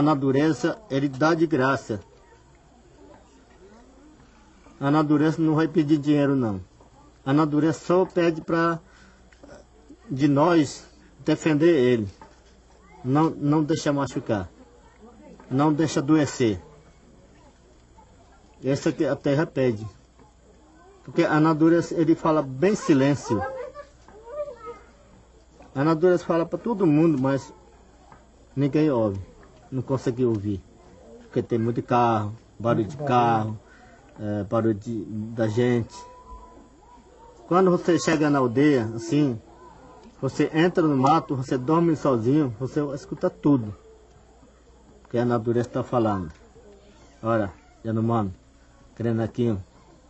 A natureza, ele dá de graça. A natureza não vai pedir dinheiro, não. A natureza só pede para de nós defender ele. Não, não deixa machucar. Não deixa adoecer. Essa que a terra pede. Porque a natureza, ele fala bem silêncio. A natureza fala para todo mundo, mas ninguém ouve. Não consegue ouvir. Porque tem muito carro, barulho de carro, é, barulho de, da gente. Quando você chega na aldeia, assim, você entra no mato, você dorme sozinho, você escuta tudo. Que a natureza está falando. Olha, Yanomami, aqui,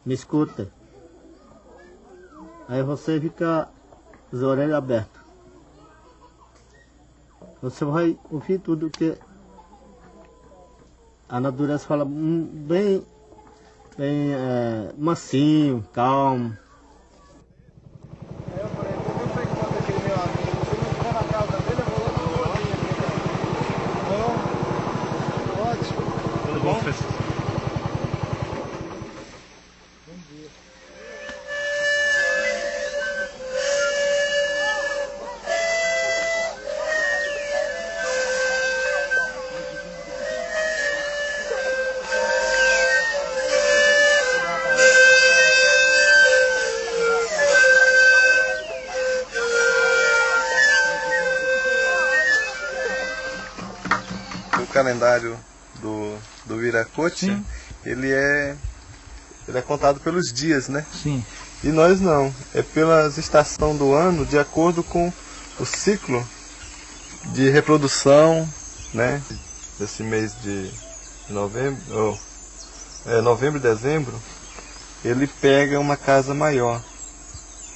me escuta. Aí você fica as orelhas abertas. Você vai ouvir tudo que a natureza fala hum, bem, bem é, mansinho, calmo. Calendário do, do Viracote, Sim. ele é ele é contado pelos dias, né? Sim. E nós não, é pelas estações do ano, de acordo com o ciclo de reprodução, né? Desse mês de novembro, ou, é, novembro e dezembro, ele pega uma casa maior,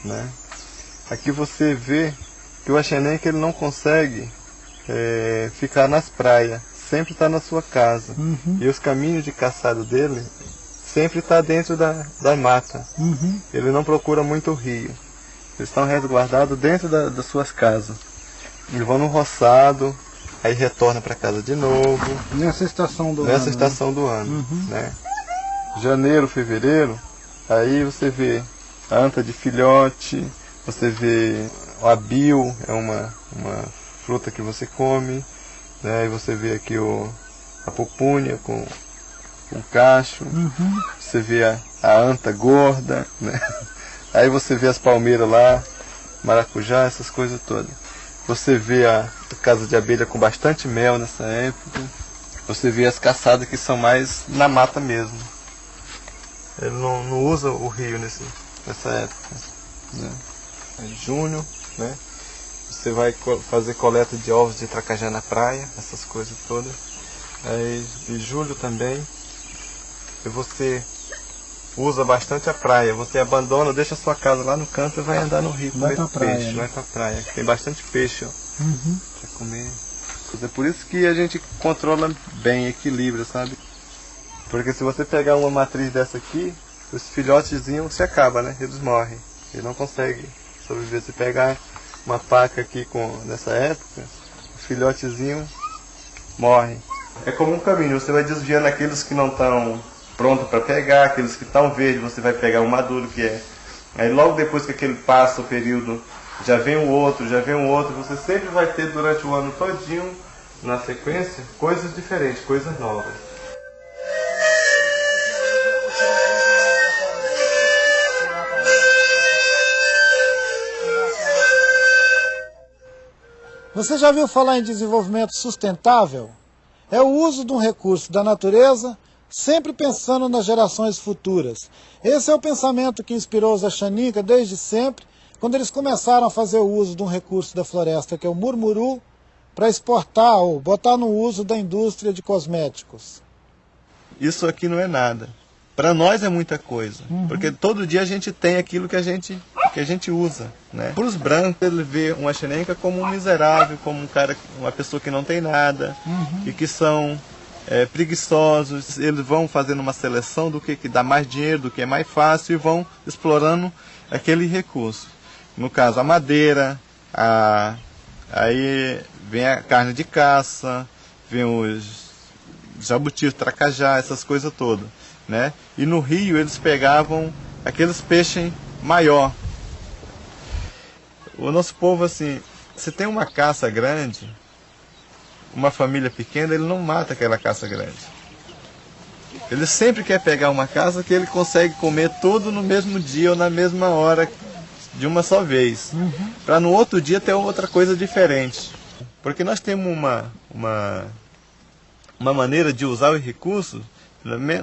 né? Aqui você vê que o Axenem que ele não consegue é, ficar nas praias, sempre está na sua casa. Uhum. E os caminhos de caçado dele sempre está dentro da, da mata. Uhum. Ele não procura muito o rio. Eles estão resguardados dentro da- das suas casas. Eles vão no roçado, aí retorna para casa de novo, Nessa estação do nessa ano, né? estação do ano. Uhum. Né? Janeiro, fevereiro, aí você vê a anta de filhote, você vê o abil, é uma, uma fruta que você come, né? e você vê aqui o, a pupunha com, com cacho, Uhum. você vê a, a anta gorda, né? Aí você vê as palmeiras lá, maracujá, essas coisas todas. Você vê a casa de abelha com bastante mel nessa época. Você vê as caçadas que são mais na mata mesmo. Ele não, não usa o rio nesse, nessa época. Né? É junho, né? Você vai fazer coleta de ovos de tracajá na praia, essas coisas todas. Aí de julho também. E você usa bastante a praia. Você abandona, deixa a sua casa lá no canto e vai andar no rio Vai comer pra praia, peixe. né? Vai pra praia. Tem bastante peixe, ó Uhum. pra comer. É por isso que a gente controla bem, equilíbrio, sabe? Porque se você pegar uma matriz dessa aqui, os filhotezinhos se acaba, né? Eles morrem. Eles não conseguem sobreviver. Se pegar uma paca aqui com nessa época, o filhotezinho morre. É como um caminho, você vai desviando aqueles que não estão prontos para pegar, aqueles que estão verdes, você vai pegar o maduro que é. Aí logo depois que aquele passa o período, já vem o outro, já vem o outro, você sempre vai ter durante o ano todinho, na sequência, coisas diferentes, coisas novas. Você já viu falar em desenvolvimento sustentável? É o uso de um recurso da natureza, sempre pensando nas gerações futuras. Esse é o pensamento que inspirou os Axaninca desde sempre, quando eles começaram a fazer o uso de um recurso da floresta, que é o murmuru, para exportar ou botar no uso da indústria de cosméticos. Isso aqui não é nada. para nós é muita coisa, uhum. porque todo dia a gente tem aquilo que a gente que a gente usa, né? Para os brancos ele vê uma xerenca como um miserável, como um cara, uma pessoa que não tem nada uhum. e que são é, preguiçosos. Eles vão fazendo uma seleção do que, que dá mais dinheiro, do que é mais fácil e vão explorando aquele recurso. No caso a madeira, a aí vem a carne de caça, vem os jabutis, tracajá, essas coisas todas né? E no rio eles pegavam aqueles peixes maior. O nosso povo assim, se tem uma caça grande, uma família pequena, ele não mata aquela caça grande. Ele sempre quer pegar uma caça que ele consegue comer tudo no mesmo dia ou na mesma hora, de uma só vez. Uhum. Para no outro dia ter outra coisa diferente. Porque nós temos uma, uma, uma maneira de usar os recursos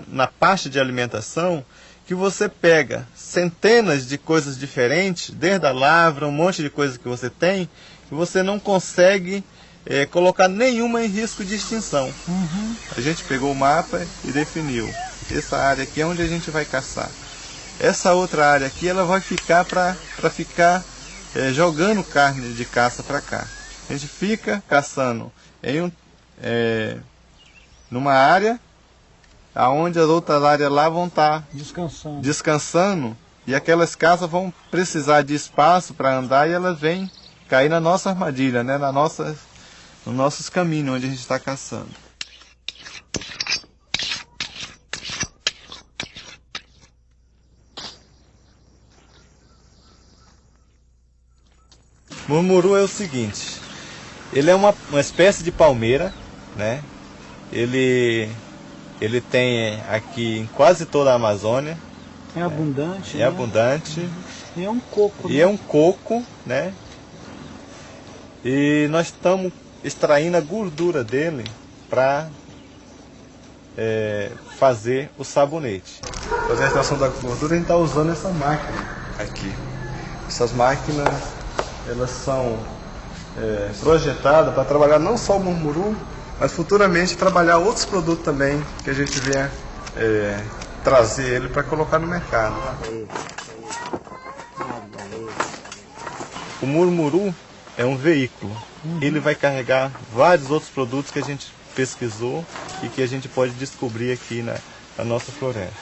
na parte de alimentação, que você pega centenas de coisas diferentes, desde a lavra, um monte de coisas que você tem, e você não consegue é, colocar nenhuma em risco de extinção. Uhum. A gente pegou o mapa e definiu. Essa área aqui é onde a gente vai caçar. Essa outra área aqui ela vai ficar para ficar é, jogando carne de caça para cá. A gente fica caçando em um, é, numa área aonde as outras áreas lá vão estar tá descansando. descansando e aquelas casas vão precisar de espaço para andar e elas vêm cair na nossa armadilha, né? na nossa, nos nossos caminhos onde a gente está caçando. Murmuru é o seguinte, ele é uma, uma espécie de palmeira, né? Ele ele tem aqui em quase toda a Amazônia. É abundante. É, né? abundante. E é um coco. E né? é um coco, né? E nós estamos extraindo a gordura dele para é, fazer o sabonete. Fazer a extração da gordura a gente está usando essa máquina aqui. Essas máquinas elas são é, projetadas para trabalhar não só o murmuru, mas futuramente trabalhar outros produtos também que a gente venha é, trazer ele para colocar no mercado. O murmuru é um veículo. Uhum. Ele vai carregar vários outros produtos que a gente pesquisou e que a gente pode descobrir aqui na, na nossa floresta.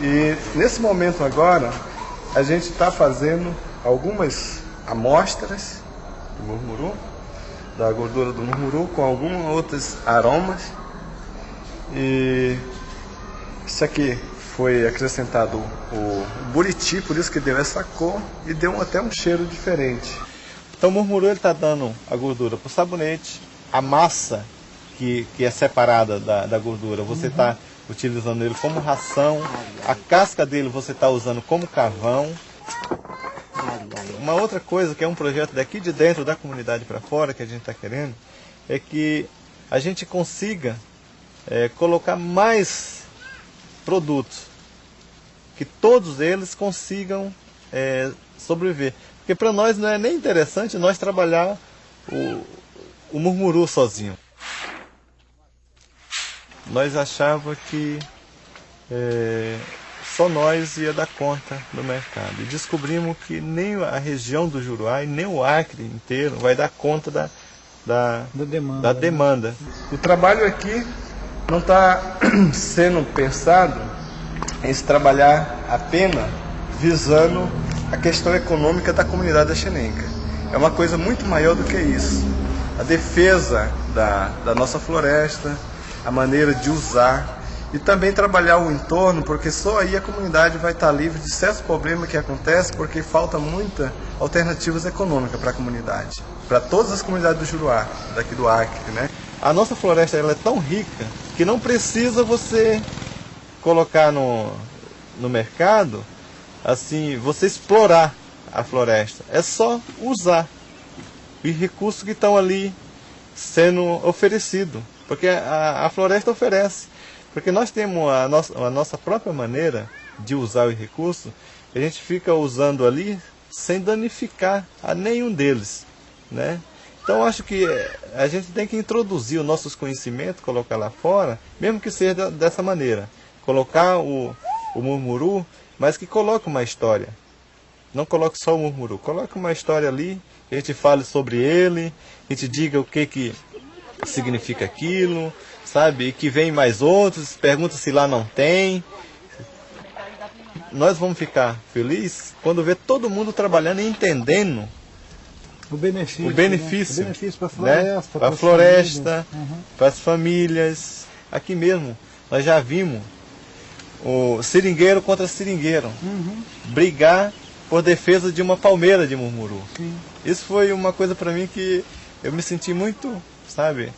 E nesse momento agora, a gente está fazendo algumas amostras de murmuru da gordura do murmuru com alguns outros aromas. E isso aqui foi acrescentado o buriti, por isso que deu essa cor e deu até um cheiro diferente. Então o murmuru está dando a gordura para o sabonete, a massa que, que é separada da, da gordura, você está uhum. utilizando ele como ração, a casca dele você está usando como carvão, uma outra coisa que é um projeto daqui de dentro da comunidade para fora que a gente está querendo é que a gente consiga é, colocar mais produtos, que todos eles consigam é, sobreviver. Porque para nós não é nem interessante nós trabalhar o, o murmuru sozinho. Nós achávamos que é, só nós ia dar conta do mercado. E descobrimos que nem a região do Juruá e nem o Acre inteiro vai dar conta da, da, da demanda. Da demanda. O trabalho aqui não está sendo pensado em se trabalhar apenas visando a questão econômica da comunidade da Xenenca. É uma coisa muito maior do que isso. A defesa da, da nossa floresta, a maneira de usar e também trabalhar o entorno, porque só aí a comunidade vai estar livre de certos problemas que acontecem, porque falta muita alternativas econômicas para a comunidade, para todas as comunidades do Juruá, daqui do Acre, né? A nossa floresta ela é tão rica que não precisa você colocar no, no mercado, assim, você explorar a floresta. É só usar os recursos que estão ali sendo oferecidos, porque a, a floresta oferece. Porque nós temos a nossa, a nossa própria maneira de usar os recursos, a gente fica usando ali sem danificar a nenhum deles. Né? Então acho que a gente tem que introduzir os nossos conhecimentos, colocar lá fora, mesmo que seja dessa maneira. Colocar o, o murmuru, mas que coloque uma história. Não coloque só o murmuru, coloque uma história ali, a gente fale sobre ele, a gente diga o que, que significa aquilo, sabe? E que vem mais outros, pergunta se lá não tem. Nós vamos ficar felizes quando ver todo mundo trabalhando e entendendo o benefício, o benefício, né? benefício para a floresta, né? para a floresta, uhum. para as famílias. Aqui mesmo, nós já vimos o seringueiro contra seringueiro uhum. brigar por defesa de uma palmeira de murmuru. Sim. Isso foi uma coisa para mim que eu me senti muito, sabe,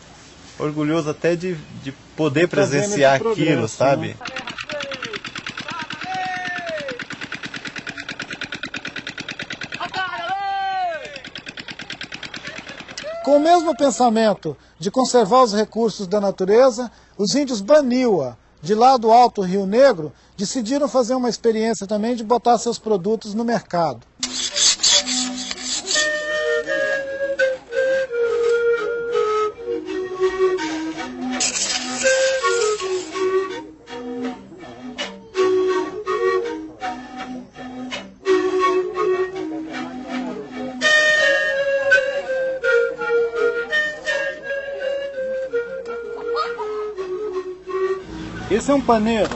orgulhoso até de, de poder presenciar aquilo, sabe? Né? Com o mesmo pensamento de conservar os recursos da natureza, os índios Baniwa, de lá do Alto Rio Negro, decidiram fazer uma experiência também de botar seus produtos no mercado. Esse é um paneiro.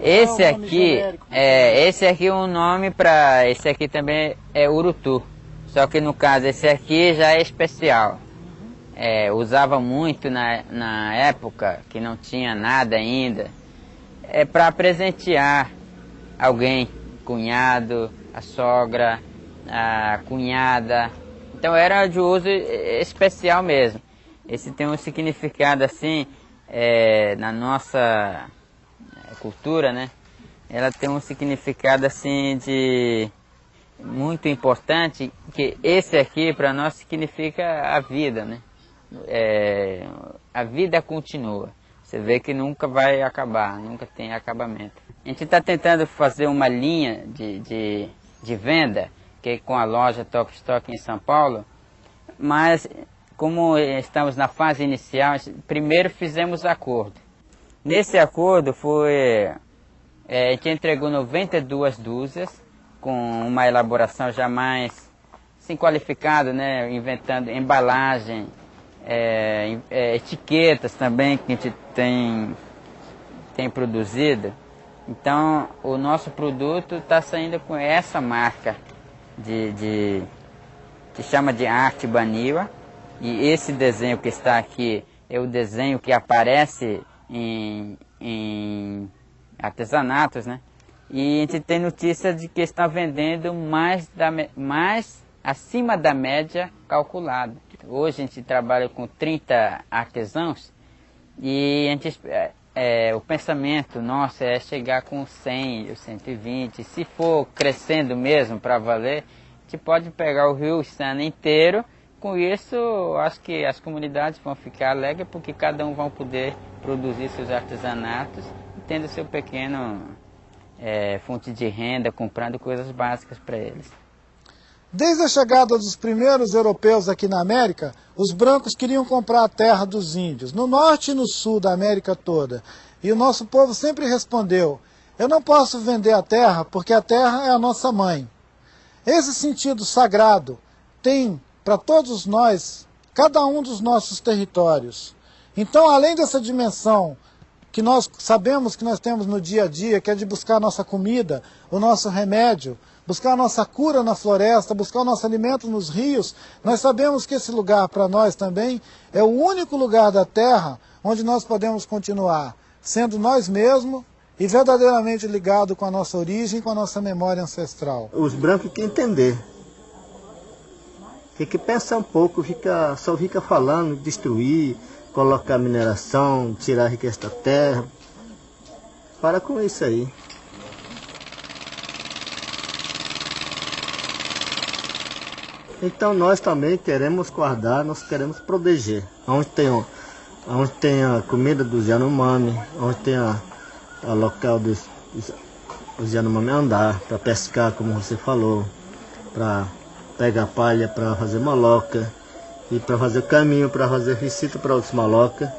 Esse é um aqui, é, esse aqui é um nome para, esse aqui também é urutu. Só que no caso esse aqui já é especial. É, usava muito na, na época que não tinha nada ainda. É para presentear alguém, cunhado, a sogra, a cunhada. Então era de uso especial mesmo. Esse tem um significado assim, é, na nossa é, cultura, né? Ela tem um significado assim de muito importante, que esse aqui para nós significa a vida, né? É, a vida continua. Você vê que nunca vai acabar, nunca tem acabamento. A gente está tentando fazer uma linha de, de, de venda, que é com a loja Top Stock em São Paulo, mas como estamos na fase inicial, primeiro fizemos acordo. Nesse acordo foi, é, a gente entregou 92 dúzias, com uma elaboração já mais assim, qualificada, né, inventando embalagem, é, é, etiquetas também que a gente tem, tem produzido. Então, o nosso produto está saindo com essa marca de, de que chama de arte Baniwa. E esse desenho que está aqui é o desenho que aparece em, em artesanatos, né? E a gente tem notícia de que está vendendo mais, da, mais acima da média calculada. Hoje a gente trabalha com 30 artesãos e a gente, é, é, o pensamento nosso é chegar com 100, 120. Se for crescendo mesmo para valer, a gente pode pegar o Rio Sana inteiro com isso, acho que as comunidades vão ficar alegres porque cada um vai poder produzir seus artesanatos, tendo seu pequeno é, fonte de renda, comprando coisas básicas para eles. Desde a chegada dos primeiros europeus aqui na América, os brancos queriam comprar a terra dos índios, no norte e no sul da América toda. E o nosso povo sempre respondeu, eu não posso vender a terra porque a terra é a nossa mãe. Esse sentido sagrado tem para todos nós, cada um dos nossos territórios. Então, além dessa dimensão que nós sabemos que nós temos no dia a dia, que é de buscar a nossa comida, o nosso remédio, buscar a nossa cura na floresta, buscar o nosso alimento nos rios, nós sabemos que esse lugar para nós também é o único lugar da Terra onde nós podemos continuar sendo nós mesmos e verdadeiramente ligado com a nossa origem, com a nossa memória ancestral. Os brancos que entender tem que pensar um pouco, fica, só fica falando, destruir, colocar mineração, tirar a riqueza da terra. Para com isso aí. Então nós também queremos guardar, nós queremos proteger. Onde tem, onde tem a comida dos Yanomami, onde tem a, a local dos, dos Yanomami andar, para pescar, como você falou, para pega palha para fazer maloca e para fazer caminho para fazer visita para outros maloca.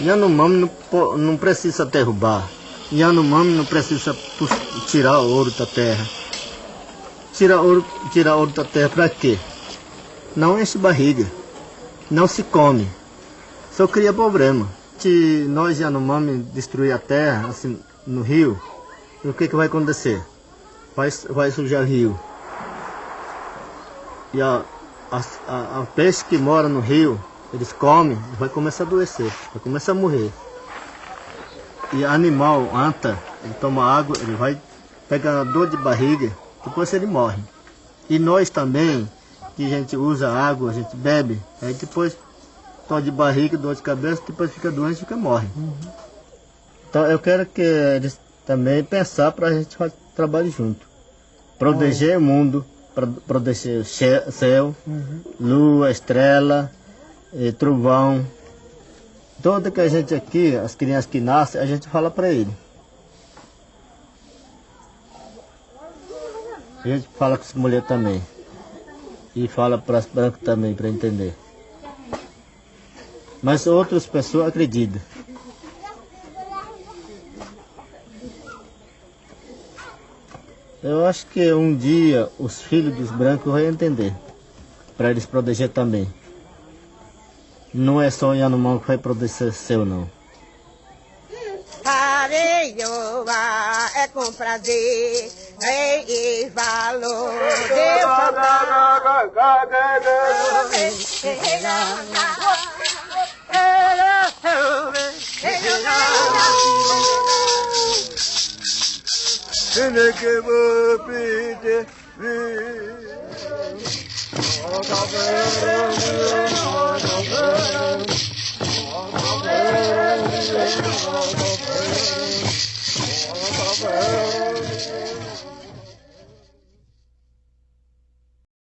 Yanomami não, não precisa derrubar, Yanomami não precisa tirar ouro da terra. Tirar ouro, tirar ouro da terra para quê? Não enche barriga, não se come, só cria problema. Se nós Yanomami destruir a terra, assim, no rio, o que, que vai acontecer? Vai, vai sujar o rio. E a, a, a, a peixe que mora no rio, eles comem, vai começar a adoecer, vai começar a morrer. E animal, anta, ele toma água, ele vai pegar dor de barriga, depois ele morre. E nós também, que a gente usa água, a gente bebe, aí depois dor de barriga, dor de cabeça, depois fica doente fica morre. Uhum. Então eu quero que eles também pensar para a gente trabalhar junto. Proteger o mundo, proteger o céu, uhum. lua, estrela, e trovão. Toda que a gente aqui, as crianças que nascem, a gente fala para ele. A gente fala com as mulheres também. E fala para as brancas também, para entender. Mas outras pessoas acreditam. Eu acho que um dia os filhos dos brancos vão entender. Para eles proteger também. Não é só Yanomami que vai proteger seu, não. Areioa é com prazer, rei e valor. Deus que vou pedir.